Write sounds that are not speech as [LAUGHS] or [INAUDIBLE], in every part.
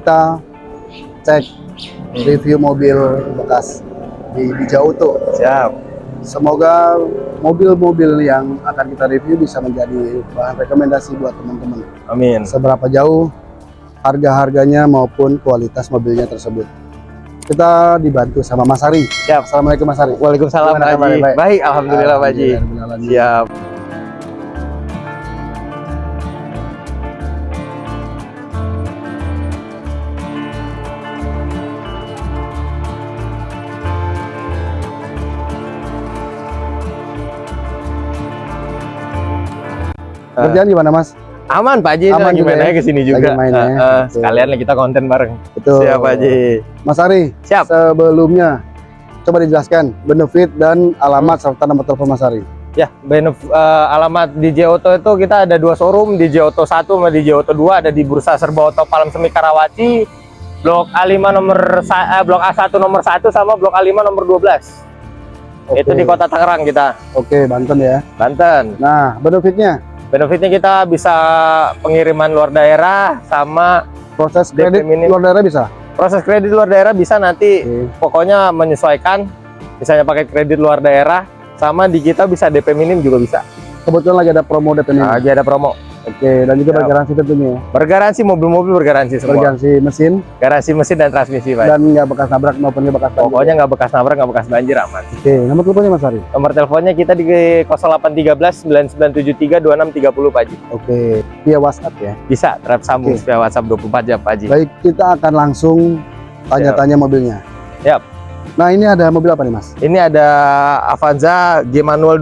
kita cek review mobil bekas di Bija Auto. Siap. Semoga mobil-mobil yang akan kita review bisa menjadi bahan rekomendasi buat teman-teman. Amin. Seberapa jauh harga-harganya maupun kualitas mobilnya tersebut. Kita dibantu sama Mas Ari. Siap. Assalamualaikum Mas Ari. Waalaikumsalam Pak Haji. Baik, alhamdulillah Pak Haji. Siap. Kerjaan gimana Mas? Aman Pak Haji, Aman lagi main ya? aja ke sini juga. Lagi main ya? Eh, eh, Betul. sekalian kita konten bareng. Betul. Siap Pak Haji. Mas Ari, Siap. sebelumnya coba dijelaskan benefit dan alamat Hmm. serta nomor telepon Mas Ari. Ya, benef- eh, alamat DJ Auto itu kita ada dua showroom, DJ Auto 1 sama DJ Auto 2 ada di Bursa Serba Auto Palem Semi Karawaci, Blok A5 nomor eh, Blok A1 nomor 1 sama Blok A5 nomor 12. Itu Oke. di Kota Tangerang kita, Oke, Banten ya. Banten. Nah, benefitnya Benefitnya kita bisa pengiriman luar daerah sama proses kredit minim. luar daerah bisa. proses kredit luar daerah bisa nanti Oke. pokoknya menyesuaikan misalnya pakai kredit luar daerah sama di kita bisa DP minim juga bisa. Kebetulan lagi ada promo DP Nah, lagi ada promo. Oke, dan juga Siap. bergaransi tentunya ya. Bergaransi mobil-mobil bergaransi semua. Bergaransi mesin Garansi mesin dan transmisi, Pak. dan nggak bekas nabrak maupun nggak bekas banjir. Pokoknya nggak bekas nabrak, nggak bekas banjir aman. Oke, nomor teleponnya Mas Ari. Nomor teleponnya kita di 0813 9973 2630 Pak Haji. Oke, via WhatsApp ya. Bisa trap sambung Oke. via WhatsApp 24 jam Pak Haji. Baik, kita akan langsung tanya-tanya mobilnya. Siap. Nah, ini ada mobil apa nih, Mas? Ini ada Avanza G manual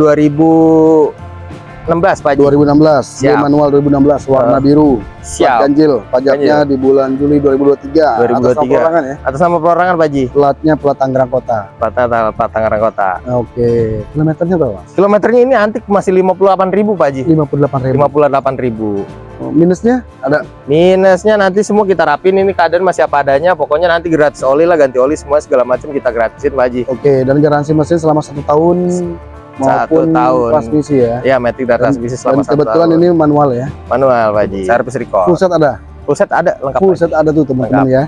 2016 Pak Haji. 2016, G Siap. manual 2016, warna Eh, biru. Plat Siap. ganjil, pajaknya di bulan Juli 2023. Atas nama 2023. perorangan ya. Atas nama perorangan Pak Haji. Platnya plat Tangerang Kota. Plat, plat, plat Tangerang Kota. Oke, kilometernya berapa? Kilometernya ini antik masih 58.000 Pak Haji. 58.000. 58.000. Oh, minusnya ada Minusnya nanti semua kita rapin ini keadaan masih apa adanya. Pokoknya nanti gratis oli lah, ganti oli semua segala macam kita gratisin Pak Haji. Oke, dan garansi mesin selama satu tahun maupun tahun. transmisi ya. Ya, metik dan Dan- transmisi Dan selama satu kebetulan tahun. ini manual ya. manual Pak Haji. Servis recall. Full set ada. Full set ada lengkap. Full set ada tuh teman-teman ya.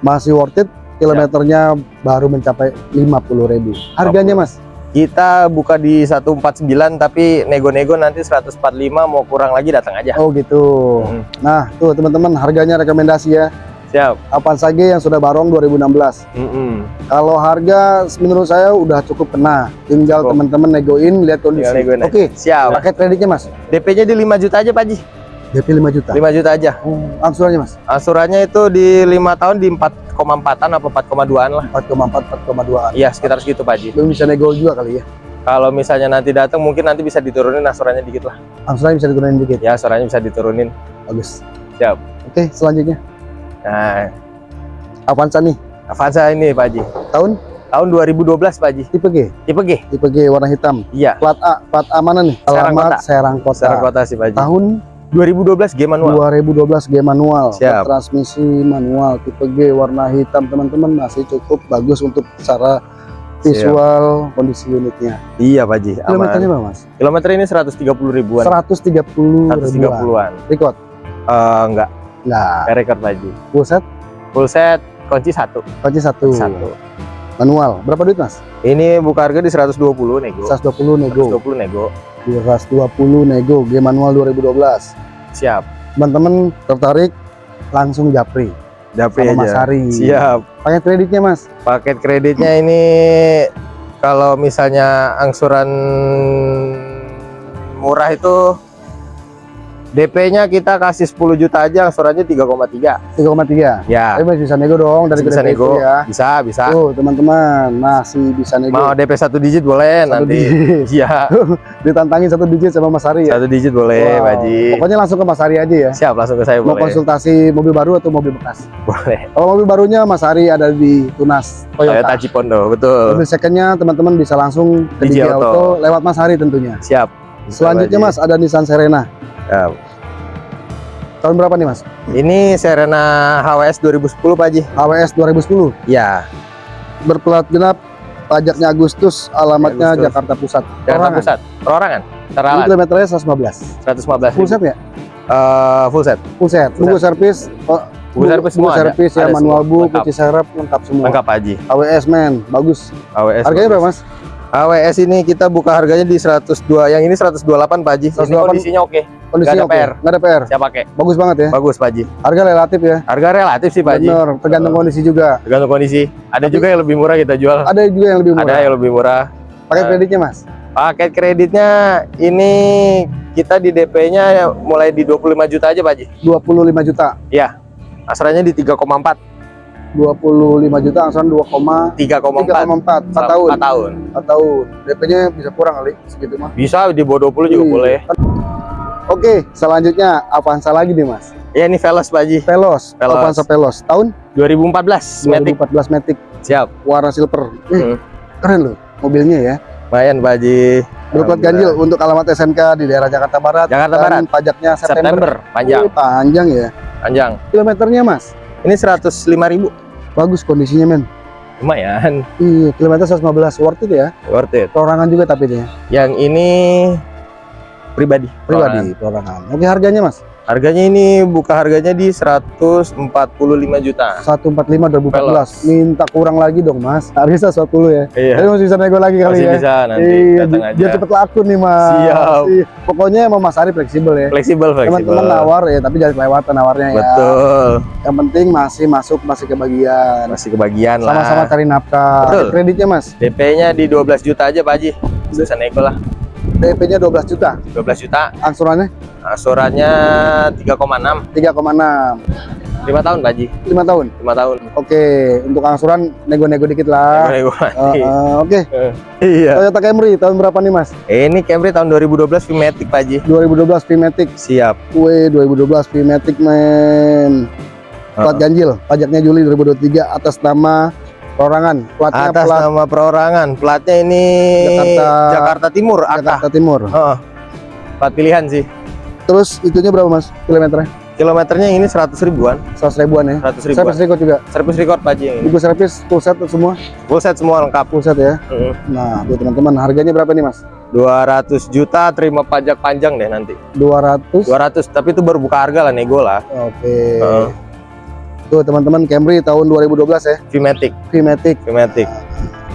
Masih worth it. Kilometernya baru mencapai 50.000. Harganya Mas? Kita buka di 149 tapi nego-nego nanti 145 mau kurang lagi datang aja. Oh gitu. Hmm, Nah, tuh teman-teman harganya rekomendasi ya. Siap. Avanza G yang sudah barong 2016. Mm-mm. Kalau harga menurut saya udah cukup kena. Tinggal teman-teman negoin lihat kondisi. Aja. Oke. Siap. Paket kreditnya Mas? DP-nya di 5 juta aja Pak Haji. DP 5 juta. 5 juta aja. Oh, angsurannya Mas? Asurannya itu di 5 tahun di 4,4-an apa 4,2-an lah. 4,4 4,2. Iya, sekitar segitu Pak Haji. Belum bisa nego juga kali ya. Kalau misalnya nanti datang mungkin nanti bisa diturunin asurannya dikit lah. Angsurannya bisa diturunin dikit. Ya, asurannya bisa diturunin. Bagus. Siap. Oke, selanjutnya Nah, Avanza nih. Avanza ini Pak Haji. Tahun Tahun 2012 Pak Haji. tipe G. Tipe G. Tipe G warna hitam. Iya. Plat A, plat A mana nih? Serang Alamat Kota. Serang Kota. Secara kota sih Pak Haji. Tahun 2012 G manual. 2012 G manual. Siap. Transmisi manual tipe G warna hitam teman-teman masih cukup bagus untuk secara visual kondisi unitnya. Iya Pak Haji. Kilometernya berapa Mas? Kilometer ini 130 ribuan. 130 ribuan. 130-an. Record? Eh enggak, Enggak. enggak record Haji. Full set? Full set kunci satu. Kunci satu. Satu. Manual. Berapa duit Mas? Ini buka harga di 120 nego. 120 nego. 120 nego. 120 nego G manual 2012. Siap. Teman-teman tertarik langsung japri Japri sama Mas aja. Hari. Siap. Pakai kreditnya Mas? Paket kreditnya ini kalau misalnya angsuran murah itu DP-nya kita kasih 10 juta aja, angsurannya 3,3. 3,3. Ya, Tapi masih bisa nego dong dari bisa nego. itu ya. Bisa, bisa. Tuh teman-teman masih bisa nego. Mau DP satu digit boleh Satu nanti. digit. Iya, [LAUGHS] Ditantangin satu digit sama Mas Hari ya. satu digit boleh, Wow. Pak Haji. Pokoknya langsung ke Mas Hari aja ya. Siap, langsung ke saya Mau boleh. konsultasi mobil baru atau mobil bekas? Boleh. Kalau mobil barunya Mas Hari ada di Tunas Toyota Toyota. Cipondo, betul. Mobil secondnya teman-teman bisa langsung ke DJ Auto. Auto lewat Mas Hari tentunya. Siap. Selanjutnya Mas ada Nissan Serena. Ya. Tahun berapa nih Mas? Ini Serena HWS 2010 Pak Haji. AWS 2010. Ya, Berplat genap. Pajaknya Agustus, alamatnya Agustus. Jakarta Pusat. Jakarta Perorangan. Pusat. Perorangan. Ini Teralat kilometernya 115. 115. Full set ya? Eh, full set. Full set. Full Tunggu servis. oh, Buku servis semua servis ya, Ada manual book, kunci serep lengkap semua. Lengkap Haji. AWS men, bagus. AWS. Harganya bagus. berapa mas? AWS ini kita buka harganya di 102. Yang ini 128 Pak Haji. Ini 128. kondisinya oke. Kondisinya ada oke? PR. Nggak ada PR. Saya pakai. Bagus banget ya. Bagus Pak Haji. Harga relatif ya. Harga relatif sih Pak Haji. Bener, tergantung Uh. kondisi juga. Tergantung kondisi. Ada juga yang lebih murah kita jual. Ada juga yang lebih murah. Ada yang lebih murah. Pakai Uh. kreditnya mas? Paket kreditnya ini kita di DP-nya mulai di 25 juta aja Pak Haji. 25 juta. Ya. Asranya di 3,4. 25 juta angsuran 2,3,4 3,4. 4 tahun. 4 tahun. 4 tahun. DP-nya bisa kurang kali segitu mah. Bisa di bawah 20 juga Iya. boleh. Oke, selanjutnya Avanza lagi nih mas. Ya ini Veloz Pak Haji. Veloz, Veloz. Avanza Veloz. Tahun 2014 Matic. 2014 Matic Siap. warna silver. Hmm. Keren loh mobilnya ya. Lumayan Pak Haji. Berplat ganjil untuk alamat SNK di daerah Jakarta Barat. Jakarta Barat. pajaknya September. September. Panjang. Wih, panjang ya. Panjang. Kilometernya mas, Ini 105.000. bagus kondisinya men. Lumayan. Iya, kilometer 115 worth it ya. Worth it. Perorangan juga tapi ini ya. Yang ini pribadi. pribadi perorangan. Oke harganya mas, Harganya ini buka harganya di 145 juta. 145 2014. Minta kurang lagi dong mas. Harga 110 ya. Iya. Tapi masih bisa nego lagi kali Masih ya. bisa nanti Iya, aja. biar cepet laku nih mas. Siap. Iya. Pokoknya emang Mas Ari fleksibel ya. Fleksibel, fleksibel. Teman-teman nawar ya, tapi jangan kelewatan nawarnya ya. Betul. Yang penting masih masuk, masih kebagian. Masih kebagian lah. Sama-sama cari nafkah. Betul. Kreditnya mas, DP-nya di 12 juta aja Pak Haji. Bisa nego lah. DP-nya 12 juta. 12 juta. Angsurannya Asurannya 3,6. 3,6. 5 tahun Pak Haji. 5 tahun. 5 tahun. Oke, untuk angsuran nego-nego dikit lah. Nego-nego Eh, nanti. eh, Oke, Iya. Toyota Camry tahun berapa nih mas? Ini Camry tahun 2012 V-Matic Pak Haji. 2012 V-Matic. Siap. Kue 2012 V-Matic men. Plat Heeh. ganjil, pajaknya Juli 2023 atas nama perorangan. Platnya Atas plat nama perorangan. Platnya ini Jakarta- Jakarta Timur, AK. Jakarta Timur. Heeh. Plat pilihan sih. Terus itunya berapa mas? Kilometernya? Kilometernya ini 100 ribuan. 100 ribuan ya. 100 ribuan. Servis record juga. Servis record Pak yang ini. Buku servis full set semua. Full set semua lengkap. Full set ya. Heeh. Nah, tuh teman-teman harganya berapa nih mas? 200 juta terima pajak panjang deh nanti. 200. 200 tapi itu baru buka harga lah nego lah. Oke. Heeh. Tuh teman-teman Camry tahun 2012 ya. V-Matic, V-Matic. V-Matic.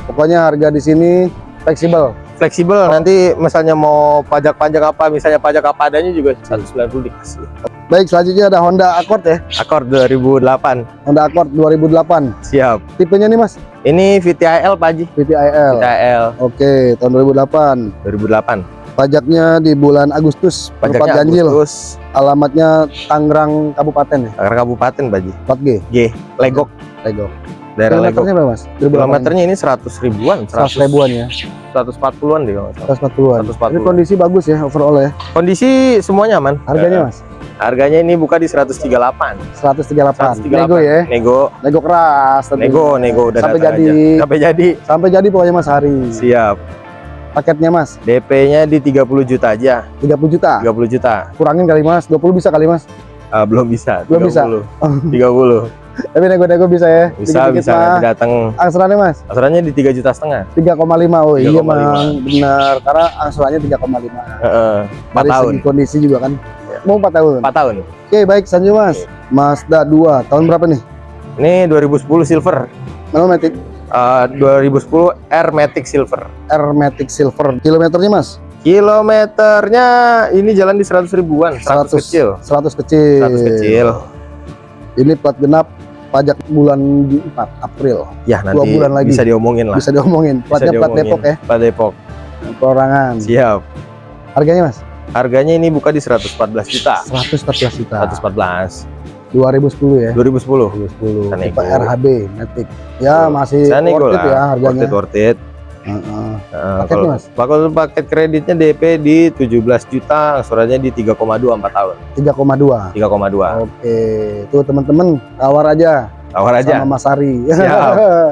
Pokoknya harga di sini fleksibel. Fleksibel nanti misalnya mau pajak-pajak apa, misalnya pajak apa adanya juga 190 dikasih. Baik, selanjutnya ada Honda Accord ya. Accord 2008. Honda Accord 2008. Siap. Tipenya nih Mas, Ini VTIL Pak Haji. VTIL. VTIL Oke, tahun 2008. 2008. Pajaknya di bulan Agustus, Pajaknya ganjil. Agustus. Alamatnya Tangerang Kabupaten ya, Tangerang Kabupaten Haji. plat G. G. Legok. Lego. Daerah Legok. Kilometernya berapa Mas? 2008. Kilometernya ini 100 ribuan, 100 ribuan ya, 140-an deh kalau nggak salah. 140-an. 140. Ini kondisi bagus ya overall ya. Kondisi semuanya aman. Harganya Eh, Mas, Harganya ini buka di 138. 138. 138. Nego ya, Nego, nego keras. tentunya. nego, nego udah Sampai jadi, aja. Sampai jadi. sampai jadi pokoknya Mas Hari. Siap. Paketnya Mas, DP-nya di 30 juta aja. 30 juta. 30 juta. Kurangin kali Mas, 20 bisa kali Mas. Ah, belum bisa. Belum bisa. 30. 30. Tapi nego-nego bisa ya. Bisa, Dikit-dikit bisa mah. nanti datang. Angsurannya Mas, Asurannya di 3 juta setengah. 3,5. Oh iya 3,5. Mang, benar. Karena angsurannya 3,5. Heeh. 4 Dari tahun. segi kondisi juga kan. Ya. Mau 4 tahun. 4 tahun. Oke, baik selanjutnya Mas. Mazda 2 tahun berapa nih? Ini 2010 Silver. Manual Matic Eh, 2010 R Matic Silver. R Matic Silver. Kilometernya Mas? Kilometernya ini jalan di 100 ribuan, 100, 100 kecil. 100 kecil. 100 kecil. Ini plat genap pajak bulan 4 April. Ya nanti bulan lagi. bisa diomongin lah. Bisa diomongin. Bisa Platnya plat diomongin. Depok ya, Plat Depok. perorangan. Siap. Harganya Mas? Harganya ini buka di 114 juta. 114 juta. 114. 2010 ya. 2010. 2010. Bisa Tipe. RHB Matic. Ya, masih worth it lah. ya harganya. Worth it, worth it. Heeh. Heeh, Paketnya, kalau- Mas? Kalau paket kreditnya DP di 17 juta, angsurannya di 3,2 4 tahun. 3,2. 3,2. Oke, tuh teman-teman tawar aja, Tawar aja. sama Mas Ari. [LAUGHS] Heeh.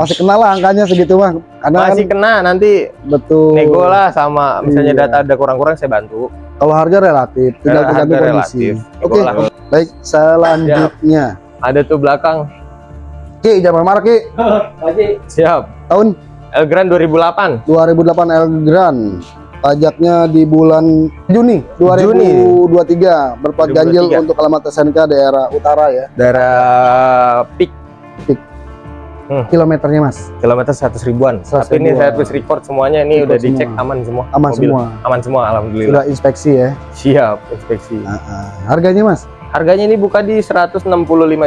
Masih kenal lah angkanya segitu mah. Karena Masih kan kena nanti betul. nego lah sama misalnya Iya. data ada kurang-kurang saya bantu. Kalau harga relatif, tinggal Harga tergantung kondisi. relatif. Oke, lah. baik selanjutnya. Ada tuh belakang. Ki, jangan marah Ki. Siap. Tahun Elgrand 2008. 2008 Elgrand. Pajaknya di bulan Juni 2023 berplat ganjil 2023. untuk alamat SNK daerah utara ya. Daerah peak Kilometernya Mas, kilometer 100 ribuan. 100 Tapi ini ribuan. service record semuanya ini Record udah dicek semua. aman semua. aman Mobil. semua. Aman semua alhamdulillah. Sudah inspeksi ya. Siap inspeksi. Nah, ah. harganya Mas, Harganya ini buka di 165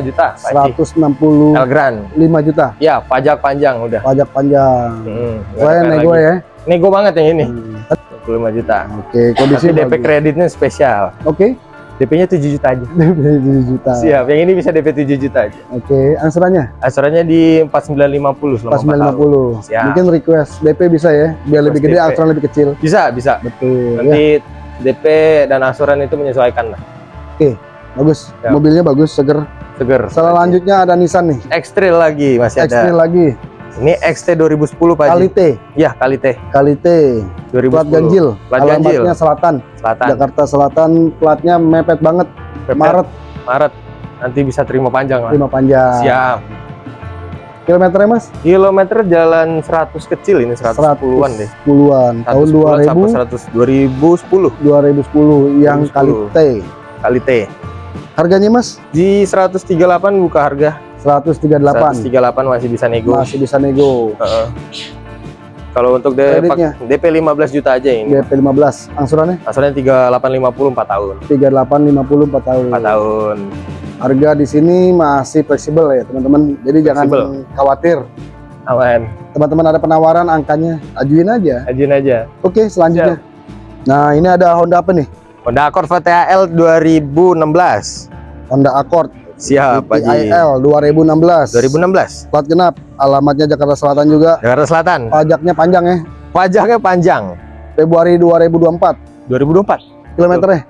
juta, Pak Haji. 165 Elgran. juta. Ya, pajak panjang udah. Pajak panjang. Hmm, Saya nego lagi. ya. Nego banget yang ini. Hmm. 25 juta. Oke, kondisi Tapi DP bagus. kreditnya spesial. Oke, DP-nya 7 juta aja. [LAUGHS] DP 7 juta. Siap, yang ini bisa DP 7 juta aja. Oke, angsurannya Asurannya di 4950 selama pas 4 tahun. 950. Siap. Mungkin request DP bisa ya, biar lebih gede, angsuran lebih kecil. Bisa, bisa. Betul. Ya, Nanti DP dan asuran itu menyesuaikan lah. bagus. Ya. Mobilnya bagus, seger. Seger. Selanjutnya ada Nissan nih. X-Trail lagi masih ada. X-Trail lagi. Ini XT 2010 Pak Kali Haji. T, Ya, kali T. Kali T. 2010. Plat ganjil. Plat ganjil. Alamatnya Selatan. Selatan. Jakarta Selatan. Platnya mepet banget. Pepet. Maret Maret. Nanti bisa terima panjang lah. lima panjang. Siap. Kilometernya Mas? Kilometer jalan 100 kecil ini 110-an deh. 10-an. Tahun 110-an sampai 2000 100 2010 2010 yang 2010. kali T. kali T. Harganya Mas? Di 138 buka harga. 138. 138 masih bisa nego. Masih bisa nego. Heeh. Kalau untuk D- Kreditnya? DP 15 juta aja ini. DP 15. Angsurannya Asalnya 3850 4 tahun. 3850 4 tahun. 4 tahun. Harga di sini masih fleksibel ya, teman-teman. Jadi jangan Fleksibel. khawatir. Aman. Teman-teman ada penawaran angkanya, ajuin aja. Ajuin aja. Oke, selanjutnya. Nah, ini ada Honda apa nih? Honda Accord VTL 2016. Honda Accord Siap, Pak Ji. IL 2016. 2016. Plat genap, alamatnya Jakarta Selatan juga. Jakarta Selatan. Pajaknya panjang ya, Pajaknya panjang. Februari 2024. 2024. Kilometernya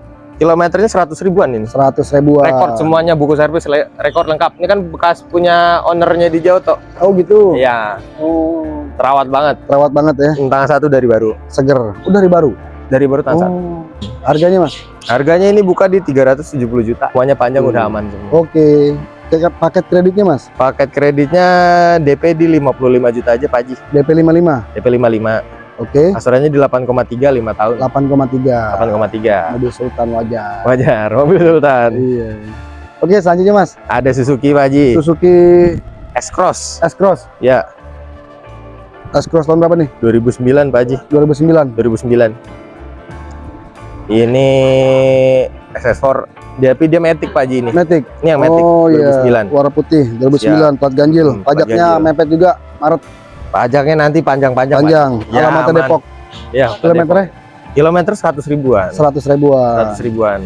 Kilometernya 100 ribuan ini. 100 ribuan. Rekor semuanya buku servis rekor lengkap. Ini kan bekas punya ownernya di Jauto. Oh gitu. Iya, Oh, terawat banget. terawat banget ya, Tangan satu dari baru. seger. Udah dari baru. Dari baru tangan satu. Harganya Mas? Harganya ini buka di 370 juta. Semuanya panjang Hmm. udah aman semua. Oke. Paket- Paket kreditnya Mas? Paket kreditnya DP di 55 juta aja Pak Haji. DP 55. DP 55. Oke. Asurannya di 8,3 5 tahun. 8,3. 8,3. Mobil Sultan wajar. Wajar, mobil Sultan. Iya. Oke, selanjutnya Mas. Ada Suzuki Pak Haji. Suzuki S-Cross. S-Cross. Ya, S-Cross tahun berapa nih? 2009 Pak Haji. 2009. 2009. Ini SS4 dia tapi dia Matic Pak Haji ini. Matic. Ini yang Matic oh iya. 2009. Warna putih 2009 plat ganjil. Hmm, Pajaknya ganjil. mepet juga Maret Pajaknya nanti panjang-panjang Pak. panjang. Ya, Alamatnya aman. Depok. Ya, Kilometernya kilometer 100 ribuan. 100 ribuan. 100 ribuan.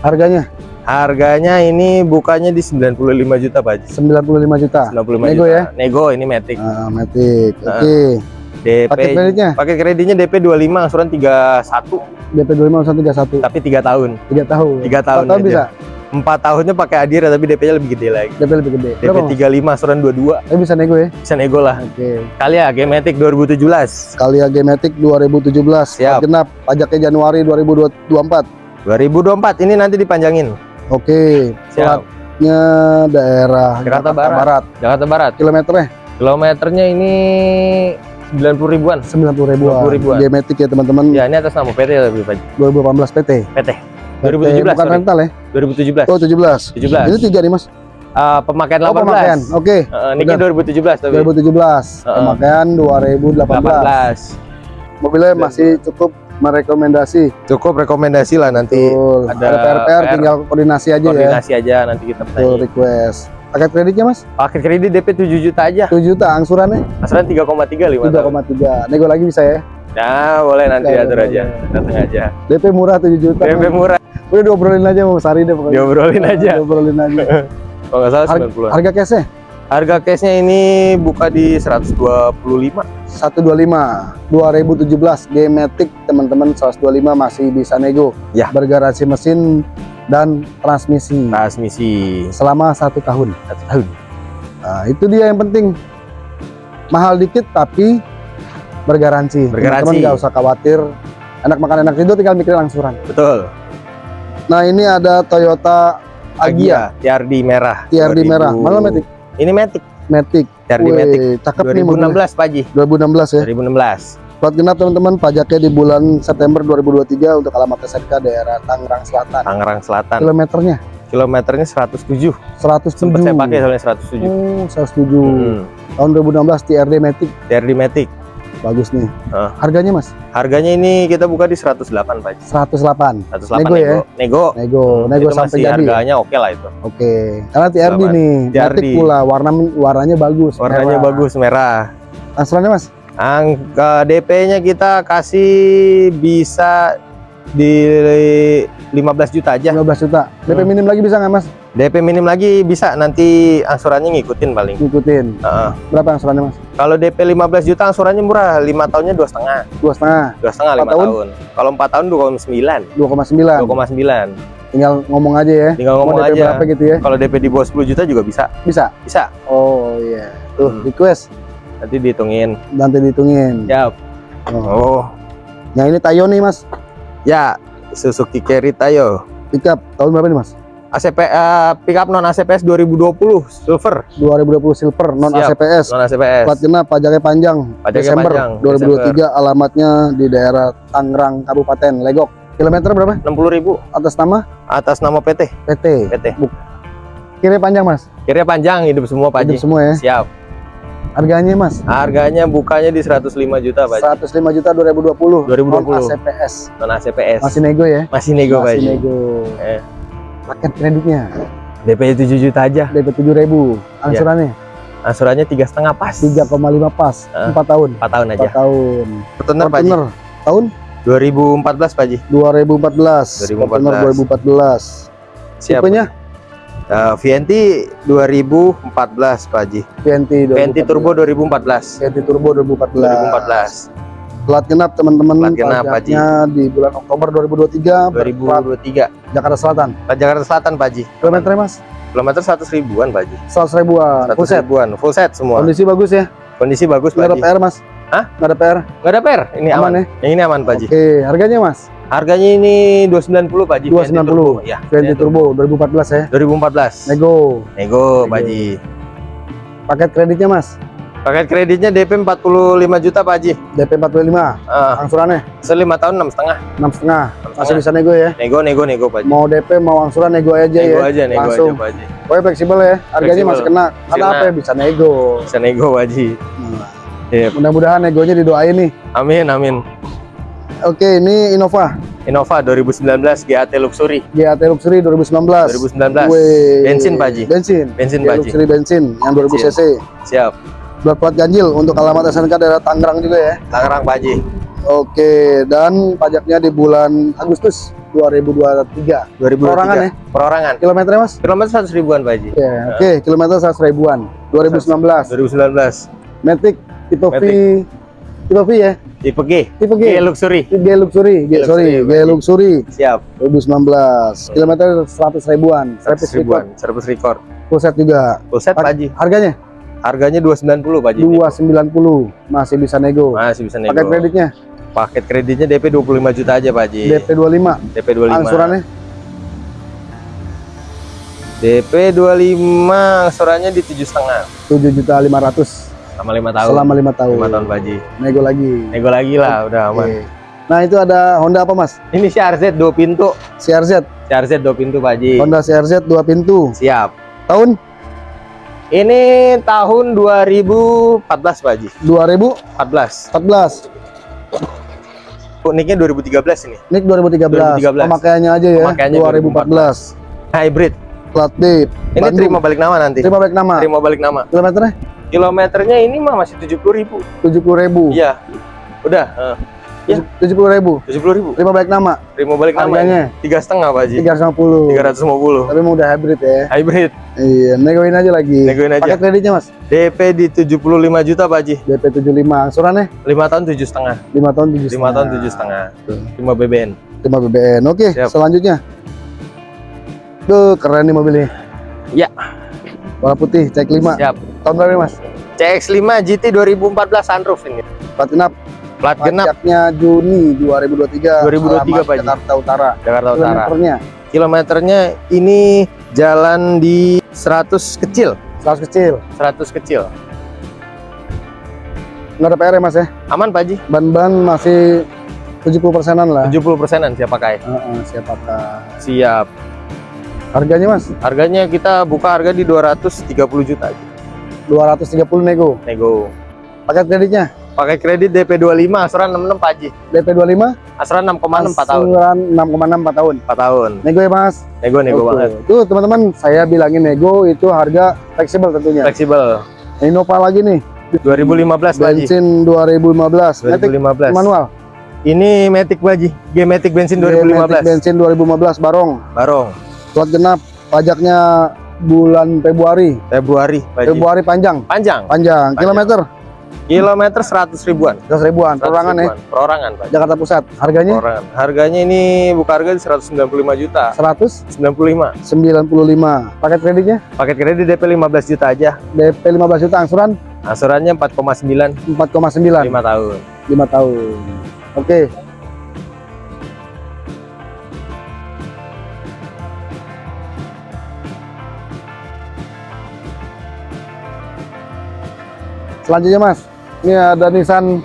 Harganya Harganya ini bukannya di 95 juta Pak Haji. 95 juta. 95 Nego juta. ya? Nego ini Matic. Ah, Matic. Oke. DP Paket kreditnya paket kreditnya DP 25 asuran 31 DP 25 31 tapi 3 tahun. 3 tahun. 3 tahun, Empat tahun aja. bisa. 4 tahunnya pakai Adira tapi DP-nya lebih gede lagi. DP lebih gede. DP Berapa, Mas? 35 asuran 22 Tapi bisa nego ya. bisa nego lah. Oke. Kali ya Matic 2017. Kalia Matic 2017. Siap. Genap. Pajaknya Januari 2024. 2024 ini nanti dipanjangin. Oke. Siap. Platnya daerah Jakarta Barat. Barat. Jakarta Barat. Kilometernya Kilometernya ini 90 ribuan. 90 ribuan. 90 ribuan. Matic ya teman-teman. Ya ini atas nama PT tapi Pak. 2018 PT. PT. PT 2017. bukan sorry. rental ya? 2017. Oh 17. 17. Ini tiga nih mas. Ah, pemakaian 18. Oh pemakaian. Oke. Heeh, Niki Udah. 2017 tapi. 2017. Heeh. Pemakaian 2018. 18. Mobilnya masih cukup merekomendasi. Cukup rekomendasi lah nanti Betul. ada PR-PR PR. tinggal koordinasi aja ya. koordinasi aja nanti kita Betul request. Paket kreditnya mas? Paket kredit DP 7 juta aja. 7 juta angsurannya Asalnya 3,3 5 tahun. 3,3. Nego lagi bisa ya. Nah, boleh nanti Boleh, atur boleh. aja. Datang aja. DP murah 7 juta. DP Mas. murah, Udah diobrolin aja sama Sari deh pokoknya. diobrolin aja. [LAUGHS] Diobrolin aja. [LAUGHS] Kalau nggak salah Harga, 90 harga cashnya Harga cashnya ini buka di 125. 125 2017 G-Matic teman-teman 125 masih bisa nego Ya. bergaransi mesin dan transmisi Transmisi selama satu tahun satu tahun. nah, itu dia yang penting mahal dikit tapi bergaransi Bergaransi. teman-teman nggak usah khawatir enak makan enak tidur tinggal mikirin angsuran Betul. nah ini ada Toyota Agia TRD merah. TRD 2000. merah mana Matic Ini Matic. Matic TRD Wih, Matic cakep nih mobilnya 2016 Pak Ji. 2016 ya 2016. Plat genap teman-teman, pajaknya di bulan September 2023 untuk alamat SMK daerah Tangerang Selatan. Tangerang Selatan. Kilometernya Kilometernya 107. 107. Sempet saya pakai soalnya 107. Oh, 107. Hmm. Tahun 2016 TRD Matic. TRD Matic. Bagus nih. Ah. Harganya Mas? Harganya ini kita buka di 108 Pak. 108. 108 Nego ya? Nego. Nego, nego itu sampai masih jadi. ya? harganya oke lah itu. Oke. Karena TRD 108. nih, TRD. Matic pula warna warnanya bagus. Warnanya merah. bagus merah. Angsurannya Mas? Angka DP-nya kita kasih bisa di 15 juta aja. 15 juta. DP Hmm. minim lagi bisa nggak Mas? DP minim lagi bisa nanti angsurannya ngikutin paling. Ngikutin. Heeh. Berapa angsurannya Mas? Kalau DP 15 juta angsurannya murah, 5 tahunnya dua setengah, Dua setengah, dua setengah lima tahun? tahun. Kalau 4 tahun 2,9, 2,9. 2,9. Tinggal ngomong aja ya. Tinggal Mau ngomong DP aja. berapa gitu ya? Kalau DP di bawah 10 juta juga bisa, Bisa. bisa. Oh iya. Tuh Hmm. request Nanti dihitungin. nanti dihitungin. Siap. Oh. Oh, Yang ini Tayo nih Mas. ya Suzuki Carry Tayo. Pickup tahun berapa nih Mas? ACP eh, pickup non ACPS 2020 silver 2020 silver non Siap. ACPS. non ACPS. Plat genap pajaknya panjang. Pajaknya Desember panjang, 2023 alamatnya di daerah Tangerang Kabupaten Legok. Kilometer berapa? 60.000 Atas nama atas nama PT. PT. PT. Kiri panjang Mas. Kira panjang hidup semua Pak Hidup Haji. semua ya. Siap. Harganya Mas. Harganya bukanya di 105 juta Pak Haji. 105 juta 2020. 2020. Non ACPS. Non ACPS. Masih nego ya? Masih nego Pak Masih nego. Eh. Paket kreditnya DP 7 juta aja. DP 7000. Angsurannya Angsurannya tiga setengah pas. 3,5 pas. Ah. 4 tahun. 4 tahun 4 aja. tahun. Fortuner Pak. Fortuner tahun 2014 Pak Haji. 2014. 2014. Fortuner 2014. Siap. Tipenya Eh, VNT 2014 Pak Haji. VNT 2014. VNT Turbo 2014. VNT Turbo 2014. 2014. Plat genap teman-teman. Plat genap, Pak Haji. di bulan Oktober 2023. berplat 2023. Jakarta Selatan. Pak Jakarta Selatan Pak Haji. Kilometernya Mas? Kilometer 100 ribuan Pak Haji. 100 ribuan. 100 Full set. ribuan. Full set semua. Kondisi bagus ya. Kondisi bagus Pak ada Haji. PR Mas? Hah? Nggak ada PR. Nggak ada per. Ini aman. Aman ya? Yang ini aman Pak Haji. Oke, harganya Mas? Harganya ini 290 Pak Haji. 290. Ya. VNT Turbo 2014 ya. 2014. Nego. Nego Nego. Pak Haji. Paket kreditnya Mas? Paket kreditnya DP 45 juta Pak Haji. DP 45. Ah, Angsurannya selima tahun enam setengah. 6,5. Masih setengah. bisa nego ya. Nego, nego, nego Pak Haji. Mau DP mau angsuran nego aja Nego ya. aja, nego Langsung. aja Pak Haji. Pokoknya fleksibel ya. Harganya Fleksibel. masih kena. Kena. apa ya bisa nego. Bisa nego Pak Haji. Nah, Iya. Mudah-mudahan negonya didoain nih. Amin, amin. Oke, ini Innova Innova 2019 GAT Luxury GAT Luxury 2019. 2019. Wih. Bensin, Pak Haji. Bensin. Bensin Pak Haji. Luxury bensin yang 2000 Bensin. cc. Siap. Plat plat ganjil untuk alamat SNK daerah Tangerang juga ya. Tangerang Pak Haji. Oke, dan pajaknya di bulan Agustus 2023. 2023. Perorangan ya? Perorangan. Kilometernya Mas? Kilometer 100 ribuan Pak Haji. Ya, oke, kilometer 100 ribuan. 2019. 2019. Matic tipe V. Tipe ya? Tipe G. Tipe G. G Luxury. G Luxury, G, sorry, Luxury, G. Luxury Siap. 2019. Kilometer 100 ribuan. 100 Service ribuan. record. Service record. Full set juga. Full set Pak Haji. Harganya Harganya 290 Pak Haji. 290. Masih bisa nego. Masih bisa nego. Paket kreditnya Paket kreditnya DP 25 juta aja Pak Haji. DP 25. DP 25. Angsurannya DP 25 angsurannya di tujuh setengah 7 juta 500 sama lima tahun. selama 5 tahun. 5 tahun Haji. Nego lagi. Nego lagi lah, udah aman. Nah, itu ada Honda apa, Mas? Ini CRZ dua pintu. CRZ. CRZ dua pintu Haji. Honda CRZ 2 pintu. Siap. Tahun Ini tahun 2014 Pak Haji. 2014. 14. Uniknya 2013 ini. Nik 2013. 2013. Pemakaiannya aja ya. Pemakaiannya 2014. Hybrid. Plat B. Ini Bandung. terima balik nama nanti. Terima balik nama. Terima balik nama. Kilometernya Kilometernya ini mah masih 70.000. 70.000. Iya. Udah, eh, Iya. 70.000. 70.000. Terima balik nama. Terima balik nama. Harganya Tiga setengah Pak Haji. 350. 350. Tapi emang udah hybrid ya. Hybrid. Iya, negoin aja lagi. Negoin aja. Paket kreditnya, Mas. DP di 75 juta Pak Haji. DP 75. Angsurannya 5 tahun tujuh setengah. 5 tahun 7 5 tahun tujuh setengah. 5 BBN. 5 BBN. Oke, Siap. selanjutnya. Tuh, keren nih mobil ini. Ya. Warna putih, cek 5. Siap. Tahun berapa, Mas? CX5 GT 2014 sunroof ini. Plat genap. Plat genap Pajaknya Juni 2023. 2023, Alamat Pak. Jakarta Utara. Jakarta Utara. Kilometernya Kilometernya ini jalan di 100 kecil. 100 kecil. 100 kecil. nggak ada PR ya mas ya Aman Pak Haji. ban-ban masih 70 persenan lah 70 persenan siap pakai. Heeh, siapakah Siap. Harganya mas Harganya kita buka harga di 230 juta aja. 230 nego Nego. paket kreditnya Pakai kredit DP 25, asuran 66 Pak Haji. DP 25 Asuran 6,6 4 tahun. Asuran 6,6 4 tahun 4 tahun. nego ya mas Nego nego Oke. banget. Tuh teman-teman, saya bilangin nego itu harga fleksibel tentunya. Fleksibel. Innova lagi nih, 2015 Pak Haji. bensin 2015, Matic 2015. manual. Ini Matic Pak Haji. G-Matic bensin Matic 2015. bensin 2015 barong. Barong. Plat genap, pajaknya bulan Februari. Februari Pak. Februari panjang, Panjang. panjang. Panjang. Kilometer Kilometer 100 ribuan. 100 ribuan, 100 perorangan ya. Perorangan Pak. Jakarta Pusat. Harganya Perorangan. Harganya ini buka harga di 195 juta. 195. 95. Paket kreditnya Paket kredit DP 15 juta aja. DP 15 juta, angsuran Asurannya 4,9 4,9 5 tahun. 5 tahun. Oke. Selanjutnya Mas, ini ada Nissan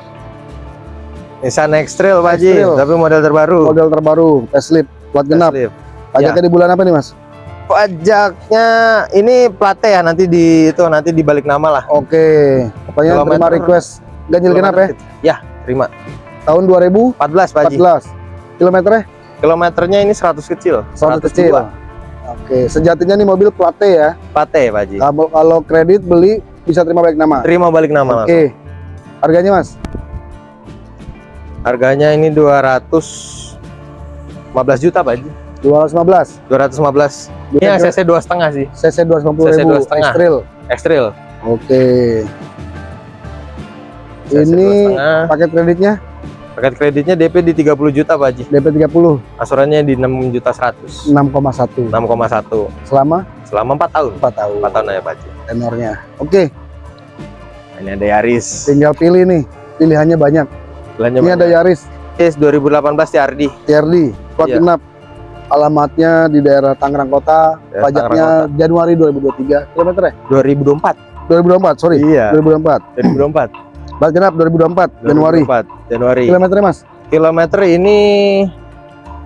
Nissan X-Trail Pak Haji, tapi model terbaru. model terbaru, facelift, plat genap. Facelift. Pajaknya di bulan apa nih Mas? Pajaknya ini plate ya nanti di itu nanti dibalik nama lah. Oke, pokoknya terima request ganjil genap ya, Ya, terima. tahun 2014. 14 Pak Haji. Kilometernya Kilometernya ini 100 kecil. 100 kecil. 102. Oke, sejatinya nih mobil plate ya. Plate Pak Haji. Kalau kalau kredit beli bisa terima balik nama. Terima balik nama. Oke. Harganya Mas? Harganya ini 215 juta Pak Haji. 215. 215. Ini Bisa ACC dua setengah sih. CC 250 CC ribu 2,5. X-Trail. X-Trail. Oke. CC Ini 2,5. paket kreditnya Paket kreditnya DP di 30 juta Pak Haji. DP 30 Asurannya di 6 juta 100. 6,1 6,1 selama selama 4 tahun. 4 tahun 4 tahun ya Pak tenornya. Oke, Ini ada Yaris. tinggal pilih nih. Pilihannya banyak. Belanja Ini ada Yaris Yaris 2018 TRD. TRD plat Iya. genap. Alamatnya di daerah Tangerang Kota. Daerah Pajaknya Januari 2023. Kilometer ya? 2024. 2024, sorry. Iya. 2024. 2024. Plat genap 2024 Januari. 2024, Januari. Kilometernya Mas? Kilometer ini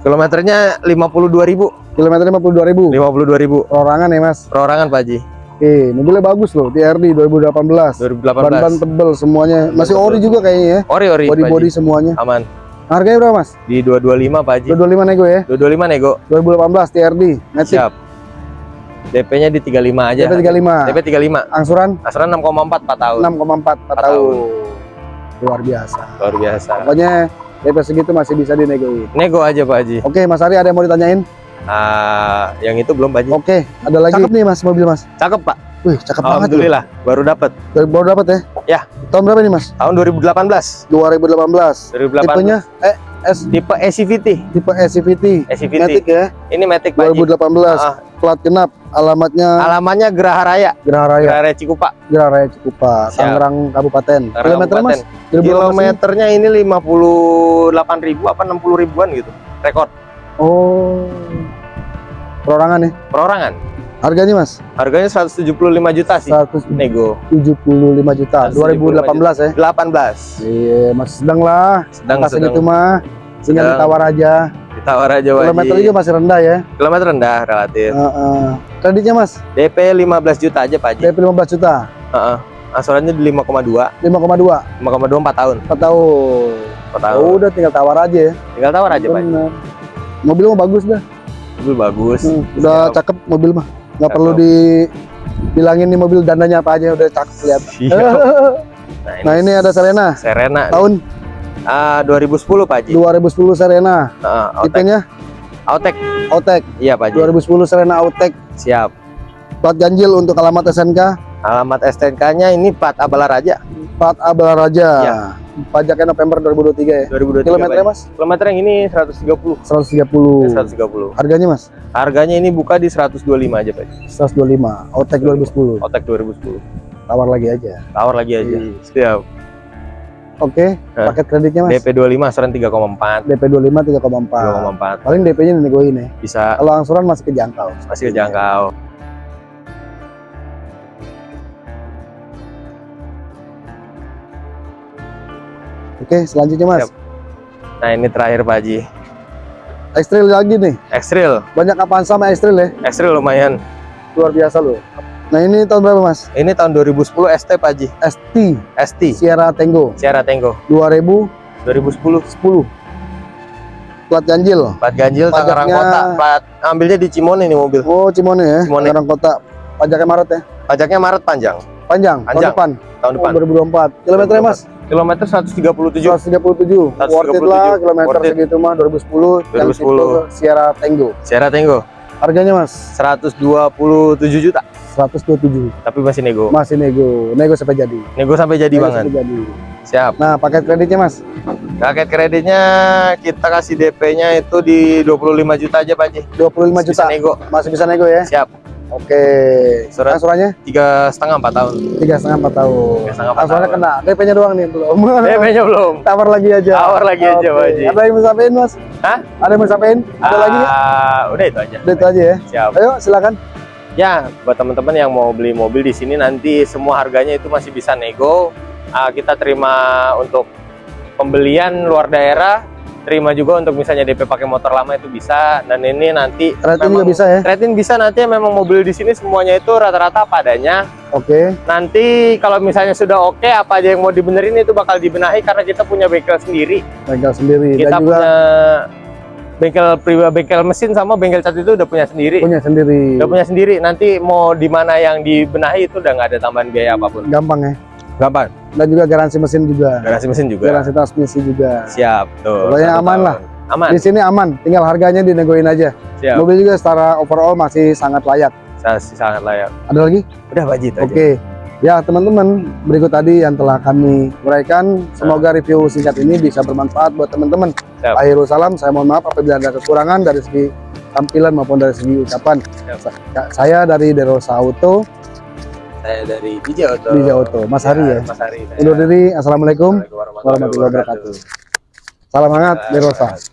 kilometernya 52.000. Kilometernya 52.000. 52.000 Perorangan ya Mas. perorangan Pak Haji. Oke, mobilnya bagus loh, TRD 2018. 2018. Ban-ban tebel semuanya. Masih ori juga kayaknya ya. Ori ori Pak Body-body semuanya. Aman. Harganya berapa, Mas? Di 225 Pak Haji. 225 nego ya. 225 nego. 2018 TRD. Matic. Siap. DP-nya di 35 aja. DP 35. DP 35. Angsuran Asuran 6,4 4 tahun. 6,4 4 tahun. tahun. Luar biasa. Luar biasa. Pokoknya DP segitu masih bisa dinegoin. Nego aja Pak Haji. Oke, Mas Ari ada yang mau ditanyain? Ah, yang itu belum Pak Haji. Oke, ada lagi Cakep. nih Mas mobil Mas. Cakep Pak. Wih, cakep banget. Alhamdulillah baru dapat baru dapat ya? Ya. Tahun berapa nih Mas? tahun 2018. 2018. 2018. Tipenya eh S Tipe SCVT. tipe SCVT. SCVT. Matic ya. Ini Matic Pak Haji. 2018. Ah. Plat genap. Alamatnya Alamannya Geraha Raya, Geraha Raya. Geraha Raya Cikupa. Geraha Raya Cikupa. Tangerang Kabupaten. Kilometer Mas? Kabupaten. 2018 ini? Kilometernya ini 58 ribu apa 60 ribuan gitu. Rekor Oh. Perorangan ya. perorangan. Harganya Mas? Harganya 175 juta sih. 175 Nego. juta. 2018 ya. 18. Iya, masih sedang lah. Sedang Atas sedang segitu mah. Tinggal Sedang. ditawar aja. ditawar aja Pak Kilometer juga masih rendah ya. Kilometer rendah relatif. Heeh. Kreditnya Mas? DP 15 juta aja Pak Haji. DP 15 juta. Heeh. Asurannya di 5,2, 5,2 5,2 4 tahun. 4 tahun. 4 tahun. Oh, udah tinggal tawar aja ya. Tinggal tawar aja Pak. Haji. Mobil mah bagus dah. Mobil bagus. Hmm, udah Siap. cakep mobil mah. Nggak Cakep. perlu di bilangin nih mobil dandanya apa aja udah cakep lihat. [LAUGHS] Siap. Nah, Nah, ini ada Serena. Serena Tahun ah 2010 Pak Haji. 2010 Serena. Autek. Tipenya Autek. Autek. Iya Pak Haji. 2010 Serena Autek. Siap. Plat ganjil untuk alamat SNK. Alamat STNK-nya ini Pat Abala Raja Plat Abel Raja. Ya. Pajaknya November 2023 ya. 2023. Kilometernya Mas? Kilometer yang ini 130. 130. Ya, 130. Harganya Mas? Harganya ini buka di 125 aja Pak. Haji. 125. Autek 2010. Otek 2010. Tawar lagi aja. Tawar lagi aja. Iya. Siap. Oke, Hah? paket kreditnya Mas? DP 25 asuran 3,4. DP 25 3,4. 3,4. Paling DP-nya dinegoin ya. Bisa Kalau angsuran masih kejangkau. masih kejangkau. Oke, selanjutnya Mas. Siap. Nah ini terakhir Pak Haji. Ekstril lagi nih. Extrail, Banyak apaan sama ekstril ya? Extrail lumayan. Luar biasa loh. Nah, ini tahun berapa Mas? Ini tahun 2010 ST Pak Haji. ST ST, Sierra Tango Sierra Tango 2010 2010. plat ganjil. Plat ganjil Tangerang Pajaknya- Kota. Plat ambilnya di Cimone nih mobil. Oh, Cimone ya. Cimone. Tangerang Kota. Pajaknya Maret ya. Pajaknya Maret panjang Panjang, tahun Panjang. depan. tahun Oh, depan. 2024. Kilometernya Mas? Kilometer 137. 137. Worth it lah kilometer Worth it. segitu mah 2010 yang 2010. tipe Sierra Tango. Sierra Tango Harganya Mas 127 juta. 127. Tapi masih nego. Masih nego. Nego sampai jadi. Nego sampai jadi Nego banget. sampai jadi. Siap. Nah, paket kreditnya Mas. Paket kreditnya kita kasih DP-nya itu di 25 juta aja Pak Haji. 25 Bisa juta. nego. Masih bisa nego ya. Siap. Oke. Surat- Angsurannya Tiga setengah empat tahun. tiga setengah empat tahun. Tiga setengah empat tahun. kena. DP-nya doang nih belum. DP-nya belum. [LAUGHS] Tawar lagi aja. Tawar lagi aja, Oke. Pak Haji. Ada yang mau sampein Mas? Hah? Ada yang mau sampein? Ada lagi nggak? Ah, Udah itu aja. Udah itu aja ya. Siap. Ayo silakan. Ya, buat teman-teman yang mau beli mobil di sini nanti semua harganya itu masih bisa nego. Ah, kita terima untuk pembelian luar daerah, terima juga untuk misalnya DP pakai motor lama itu bisa. Dan ini nanti Rating juga bisa ya. Rating bisa nanti memang mobil di sini semuanya itu rata-rata padanya. Oke. Nanti kalau misalnya sudah oke apa aja yang mau dibenerin itu bakal dibenahi karena kita punya bengkel sendiri. Bengkel sendiri Kita dan juga punya bengkel pribadi bengkel mesin sama bengkel cat itu udah punya sendiri. punya sendiri. Udah punya sendiri. Nanti mau di mana yang dibenahi itu udah nggak ada tambahan biaya apa pun. Gampang ya. Gampang. Dan juga garansi mesin juga. Garansi mesin juga. Garansi transmisi juga. Siap. Tuh. Pokoknya aman tahun. lah. Aman. Di sini aman, tinggal harganya dinegoin aja. Siap. Mobil juga secara overall masih sangat layak. Sa- Sangat layak. Ada lagi? Udah wajib aja. Oke. Ya, teman-teman, berikut tadi yang telah kami uraikan. Semoga review singkat ini bisa bermanfaat buat teman-teman. Akhirul salam, saya mohon maaf apabila ada kekurangan dari segi tampilan maupun dari segi ucapan. Siap. Sa- Saya dari Derosa Auto, Saya dari DJ Auto. DJ Auto. Mas Hari ya. Mas Hari. undur diri. Assalamualaikum warahmatullahi wabarakatuh. Salam hangat Derosa.